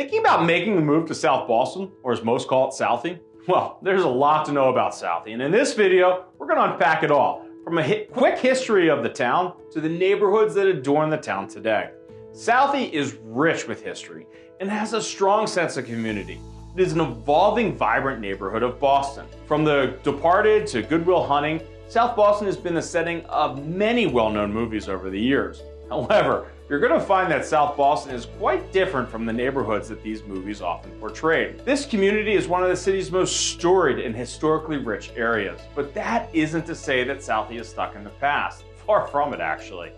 Thinking about making a move to South Boston, or as most call it, Southie? Well, there's a lot to know about Southie, and in this video, we're gonna unpack it all, from a hi quick history of the town to the neighborhoods that adorn the town today. Southie is rich with history and has a strong sense of community. It is an evolving, vibrant neighborhood of Boston. From The Departed to Good Will Hunting, South Boston has been the setting of many well-known movies over the years. However, you're going to find that South Boston is quite different from the neighborhoods that these movies often portray. This community is one of the city's most storied and historically rich areas, but that isn't to say that Southie is stuck in the past. Far from it, actually.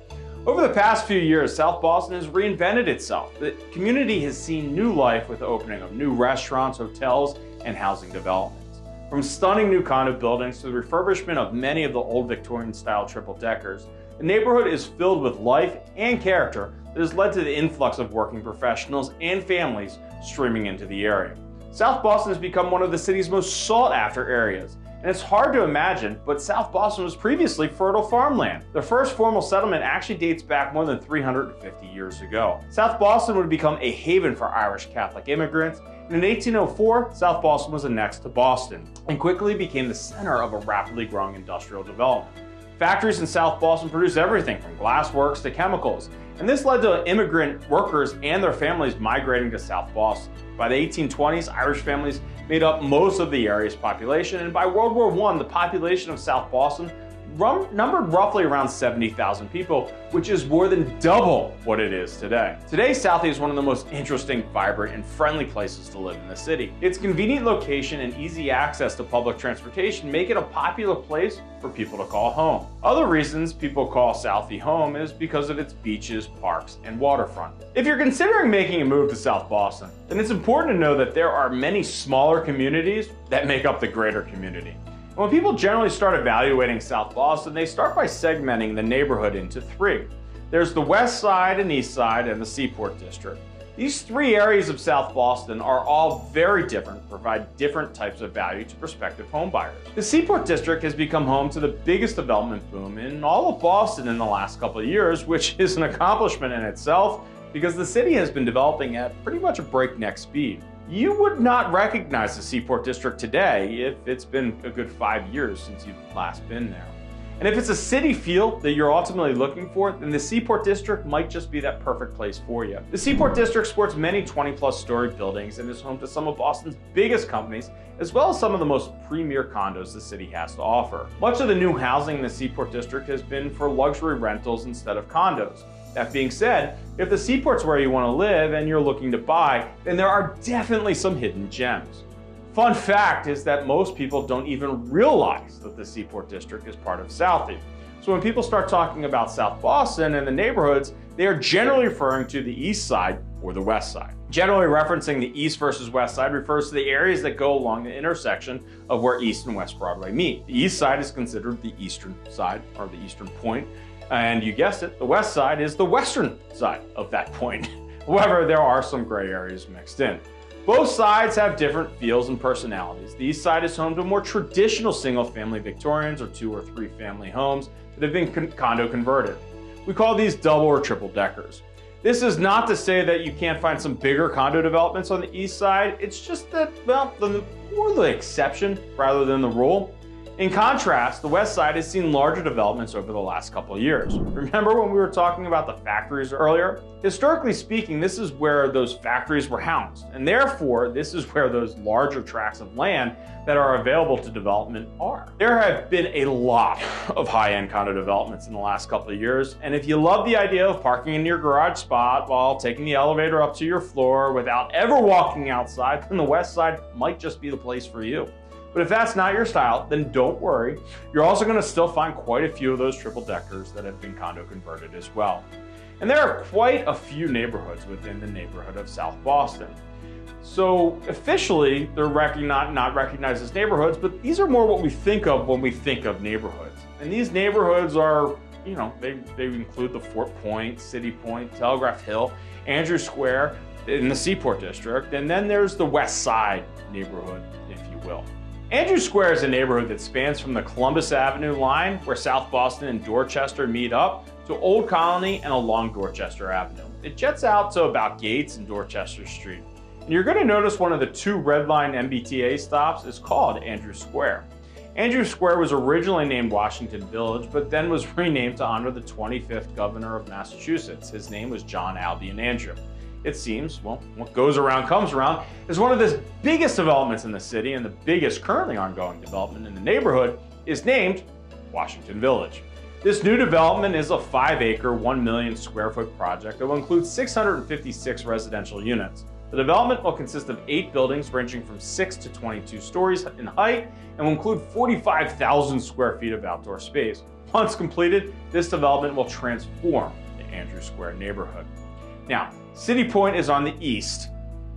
Over the past few years, South Boston has reinvented itself. The community has seen new life with the opening of new restaurants, hotels, and housing developments. From stunning new condo buildings to the refurbishment of many of the old Victorian-style triple-deckers, the neighborhood is filled with life and character that has led to the influx of working professionals and families streaming into the area. South Boston has become one of the city's most sought after areas, and it's hard to imagine, but South Boston was previously fertile farmland. The first formal settlement actually dates back more than 350 years ago. South Boston would become a haven for Irish Catholic immigrants, and in 1804, South Boston was annexed to Boston, and quickly became the center of a rapidly growing industrial development. Factories in South Boston produced everything from glassworks to chemicals, and this led to immigrant workers and their families migrating to South Boston. By the 1820s, Irish families made up most of the area's population, and by World War I, the population of South Boston numbered roughly around 70,000 people, which is more than double what it is today. Today, Southie is one of the most interesting, vibrant, and friendly places to live in the city. Its convenient location and easy access to public transportation make it a popular place for people to call home. Other reasons people call Southie home is because of its beaches, parks, and waterfront. If you're considering making a move to South Boston, then it's important to know that there are many smaller communities that make up the greater community. When people generally start evaluating South Boston, they start by segmenting the neighborhood into three. There's the West Side and East Side and the Seaport District. These three areas of South Boston are all very different, provide different types of value to prospective homebuyers. The Seaport District has become home to the biggest development boom in all of Boston in the last couple of years, which is an accomplishment in itself because the city has been developing at pretty much a breakneck speed. You would not recognize the Seaport District today if it's been a good five years since you've last been there. And if it's a city feel that you're ultimately looking for, then the Seaport District might just be that perfect place for you. The Seaport District sports many 20 plus story buildings and is home to some of Boston's biggest companies, as well as some of the most premier condos the city has to offer. Much of the new housing in the Seaport District has been for luxury rentals instead of condos. That being said, if the seaport's where you want to live and you're looking to buy, then there are definitely some hidden gems. Fun fact is that most people don't even realize that the Seaport District is part of Southie. So when people start talking about South Boston and the neighborhoods, they are generally referring to the east side or the west side. Generally referencing the east versus west side refers to the areas that go along the intersection of where East and West Broadway meet. The east side is considered the eastern side or the eastern point, and you guessed it, the west side is the western side of that point. However, there are some gray areas mixed in. Both sides have different feels and personalities. The east side is home to more traditional single-family Victorians or two or three family homes that have been con condo converted. We call these double or triple deckers. This is not to say that you can't find some bigger condo developments on the east side. It's just that, well, the more the exception rather than the rule. In contrast, the west side has seen larger developments over the last couple of years. Remember when we were talking about the factories earlier? Historically speaking, this is where those factories were housed, and therefore this is where those larger tracts of land that are available to development are. There have been a lot of high-end condo developments in the last couple of years, and if you love the idea of parking in your garage spot while taking the elevator up to your floor without ever walking outside, then the west side might just be the place for you. But if that's not your style, then don't worry. You're also gonna still find quite a few of those triple deckers that have been condo converted as well. And there are quite a few neighborhoods within the neighborhood of South Boston. So officially, they're not, not recognized as neighborhoods, but these are more what we think of when we think of neighborhoods. And these neighborhoods are, you know, they, they include the Fort Point, City Point, Telegraph Hill, Andrew Square in the Seaport District, and then there's the West Side neighborhood, if you will. Andrew Square is a neighborhood that spans from the Columbus Avenue line, where South Boston and Dorchester meet up, to Old Colony and along Dorchester Avenue. It jets out to about Gates and Dorchester Street. And you're going to notice one of the two Red Line MBTA stops is called Andrews Square. Andrews Square was originally named Washington Village, but then was renamed to honor the 25th governor of Massachusetts. His name was John Albion Andrew. It seems, well, what goes around comes around, is one of the biggest developments in the city and the biggest currently ongoing development in the neighborhood is named Washington Village. This new development is a five acre, 1 million square foot project that will include 656 residential units. The development will consist of eight buildings ranging from 6 to 22 stories in height and will include 45,000 square feet of outdoor space. Once completed, this development will transform the Andrews Square neighborhood. Now, City Point is on the east,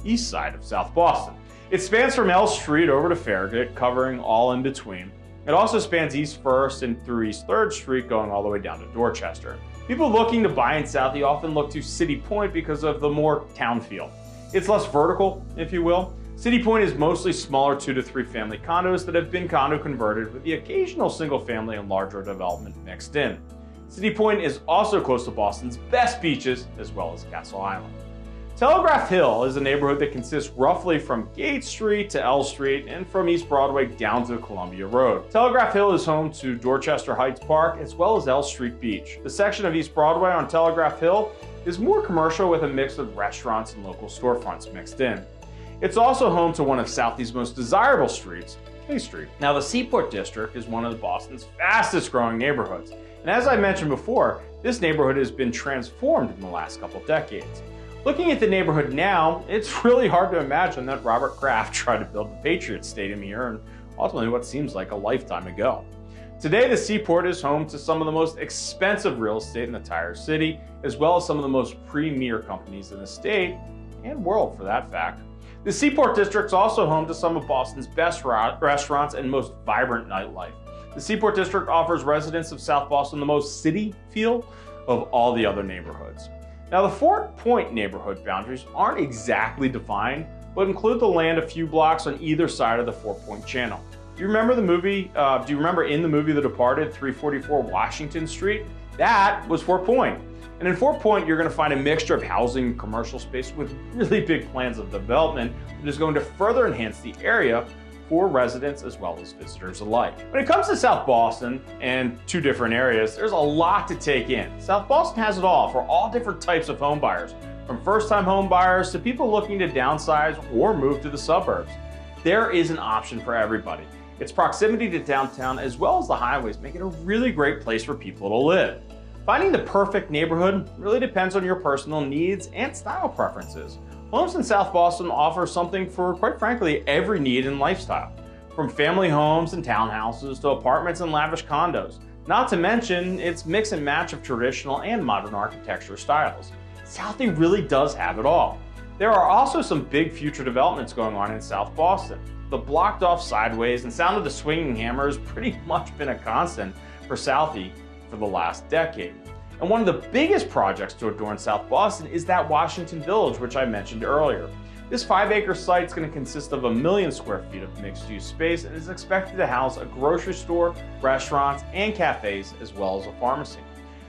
east side of South Boston. It spans from L Street over to Farragut, covering all in between. It also spans East 1st and through East 3rd Street, going all the way down to Dorchester. People looking to buy in Southie often look to City Point because of the more town feel. It's less vertical, if you will. City Point is mostly smaller two to three family condos that have been condo converted with the occasional single family and larger development mixed in. City Point is also close to Boston's best beaches as well as Castle Island. Telegraph Hill is a neighborhood that consists roughly from Gate Street to L Street and from East Broadway down to Columbia Road. Telegraph Hill is home to Dorchester Heights Park as well as L Street Beach. The section of East Broadway on Telegraph Hill is more commercial with a mix of restaurants and local storefronts mixed in. It's also home to one of Southie's most desirable streets, Street. Now the Seaport District is one of Boston's fastest growing neighborhoods. And as I mentioned before, this neighborhood has been transformed in the last couple decades. Looking at the neighborhood now, it's really hard to imagine that Robert Kraft tried to build the Patriots Stadium here and ultimately what seems like a lifetime ago. Today, the Seaport is home to some of the most expensive real estate in the entire city, as well as some of the most premier companies in the state and world for that fact. The Seaport District is also home to some of Boston's best restaurants and most vibrant nightlife. The Seaport District offers residents of South Boston the most city feel of all the other neighborhoods. Now, the Fort Point neighborhood boundaries aren't exactly defined, but include the land a few blocks on either side of the Fort Point Channel. Do you remember the movie? Uh, do you remember in the movie The Departed, 344 Washington Street? That was Fort Point. And in Fort Point, you're going to find a mixture of housing and commercial space with really big plans of development that is going to further enhance the area for residents as well as visitors alike. When it comes to South Boston and two different areas, there's a lot to take in. South Boston has it all for all different types of home buyers, from first-time home buyers to people looking to downsize or move to the suburbs. There is an option for everybody. Its proximity to downtown as well as the highways make it a really great place for people to live. Finding the perfect neighborhood really depends on your personal needs and style preferences. Homes in South Boston offer something for, quite frankly, every need and lifestyle. From family homes and townhouses to apartments and lavish condos. Not to mention its mix and match of traditional and modern architecture styles. Southie really does have it all. There are also some big future developments going on in South Boston. The blocked off sideways and sound of the swinging hammer has pretty much been a constant for Southie for the last decade. And one of the biggest projects to adorn South Boston is that Washington Village, which I mentioned earlier. This five acre site is going to consist of a million square feet of mixed use space and is expected to house a grocery store, restaurants, and cafes, as well as a pharmacy.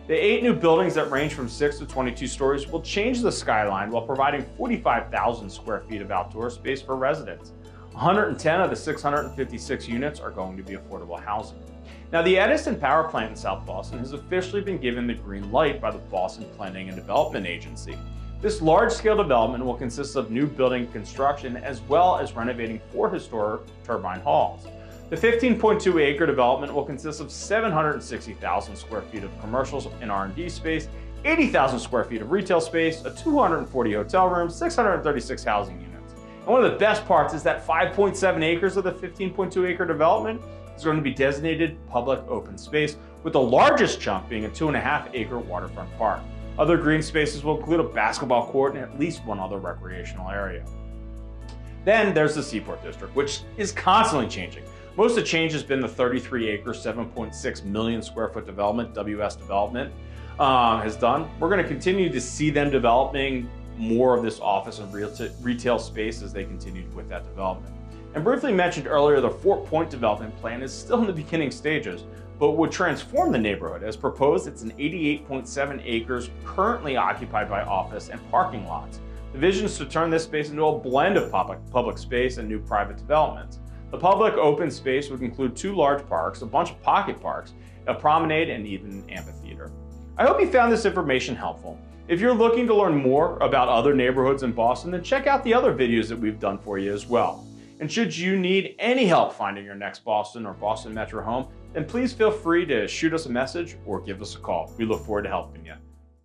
The eight new buildings that range from 6 to 22 stories will change the skyline while providing 45,000 square feet of outdoor space for residents. 110 of the 656 units are going to be affordable housing. Now, the Edison Power Plant in South Boston has officially been given the green light by the Boston Planning and Development Agency. This large-scale development will consist of new building construction as well as renovating four historic turbine halls. The 15.2 acre development will consist of 760,000 square feet of commercial and R&D space, 80,000 square feet of retail space, a 240 hotel rooms, 636 housing units. And one of the best parts is that 5.7 acres of the 15.2 acre development is going to be designated public open space, with the largest chunk being a two and a half acre waterfront park. Other green spaces will include a basketball court and at least one other recreational area. Then there's the Seaport District, which is constantly changing. Most of the change has been the 33 acre, 7.6 million square foot development, WS Development, um, has done. We're going to continue to see them developing more of this office and retail space as they continued with that development. And briefly mentioned earlier, the Fort Point development plan is still in the beginning stages, but would transform the neighborhood. As proposed, it's an 88.7 acres currently occupied by office and parking lots. The vision is to turn this space into a blend of public, public space and new private developments. The public open space would include two large parks, a bunch of pocket parks, a promenade, and even an amphitheater. I hope you found this information helpful. If you're looking to learn more about other neighborhoods in Boston, then check out the other videos that we've done for you as well. And should you need any help finding your next Boston or Boston Metro home, then please feel free to shoot us a message or give us a call. We look forward to helping you.